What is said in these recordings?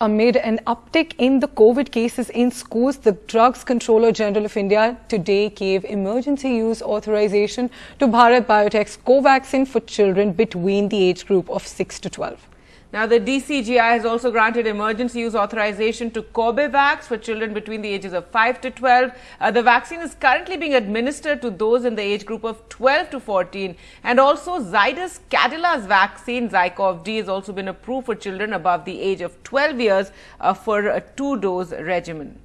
Amid an uptick in the COVID cases in schools, the Drugs Controller General of India today gave emergency use authorization to Bharat Biotech's Covaxin for children between the age group of 6 to 12. Now, the DCGI has also granted emergency use authorization to Corbevax for children between the ages of 5 to 12. Uh, the vaccine is currently being administered to those in the age group of 12 to 14. And also, Zydus Cadila's vaccine, Zycov-D, has also been approved for children above the age of 12 years uh, for a two-dose regimen.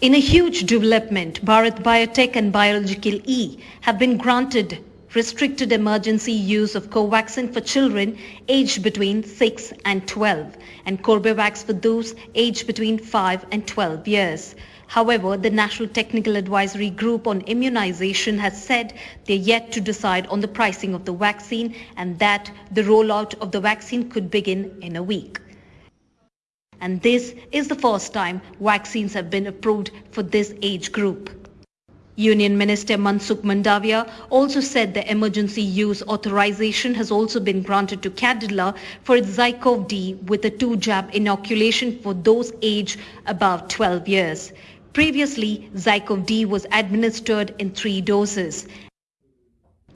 In a huge development, Bharat Biotech and Biological E have been granted restricted emergency use of Covaxin for children aged between 6 and 12 and Corbevax for those aged between 5 and 12 years. However, the National Technical Advisory Group on Immunization has said they're yet to decide on the pricing of the vaccine and that the rollout of the vaccine could begin in a week. And this is the first time vaccines have been approved for this age group. Union Minister Mansukh Mandavia also said the emergency use authorization has also been granted to Cadila for its Zycov-D with a two-jab inoculation for those aged above 12 years. Previously, Zycov-D was administered in three doses.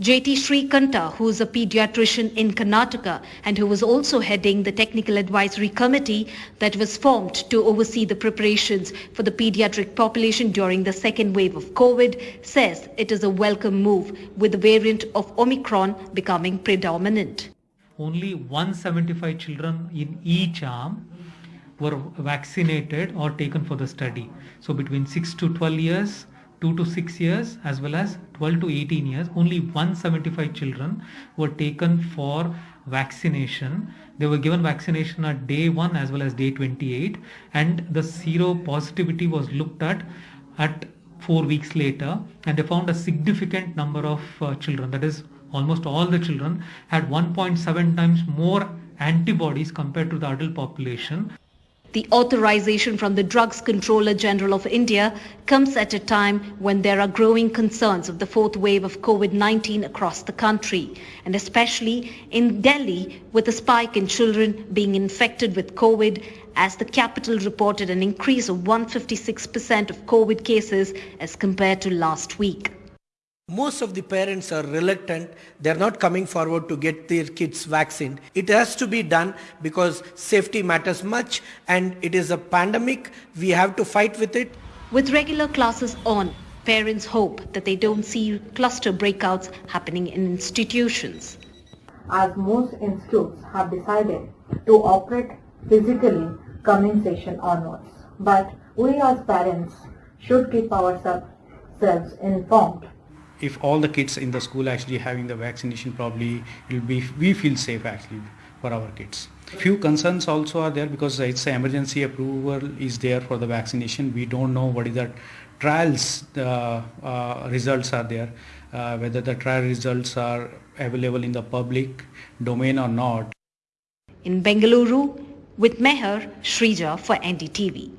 JT Srikanta, who is a pediatrician in Karnataka and who was also heading the technical advisory committee that was formed to oversee the preparations for the pediatric population during the second wave of COVID, says it is a welcome move with the variant of Omicron becoming predominant. Only 175 children in each arm were vaccinated or taken for the study. So between 6 to 12 years, 2 to 6 years as well as 12 to 18 years. Only 175 children were taken for vaccination. They were given vaccination at day 1 as well as day 28 and the seropositivity was looked at at 4 weeks later. And they found a significant number of uh, children. That is almost all the children had 1.7 times more antibodies compared to the adult population the authorization from the Drugs Controller General of India comes at a time when there are growing concerns of the fourth wave of COVID-19 across the country, and especially in Delhi with a spike in children being infected with COVID as the capital reported an increase of 156% of COVID cases as compared to last week most of the parents are reluctant. They're not coming forward to get their kids vaccinated it has to be done because safety matters much and it is a pandemic. We have to fight with it. With regular classes on parents hope that they don't see cluster breakouts happening in institutions. As most institutes have decided to operate physically coming session onwards. But we as parents should keep ourselves informed if all the kids in the school actually having the vaccination probably will be we feel safe actually for our kids. Few concerns also are there because it's emergency approval is there for the vaccination. We don't know what is the trials uh, uh, results are there uh, whether the trial results are available in the public domain or not. In bengaluru with meher shrija for ndtv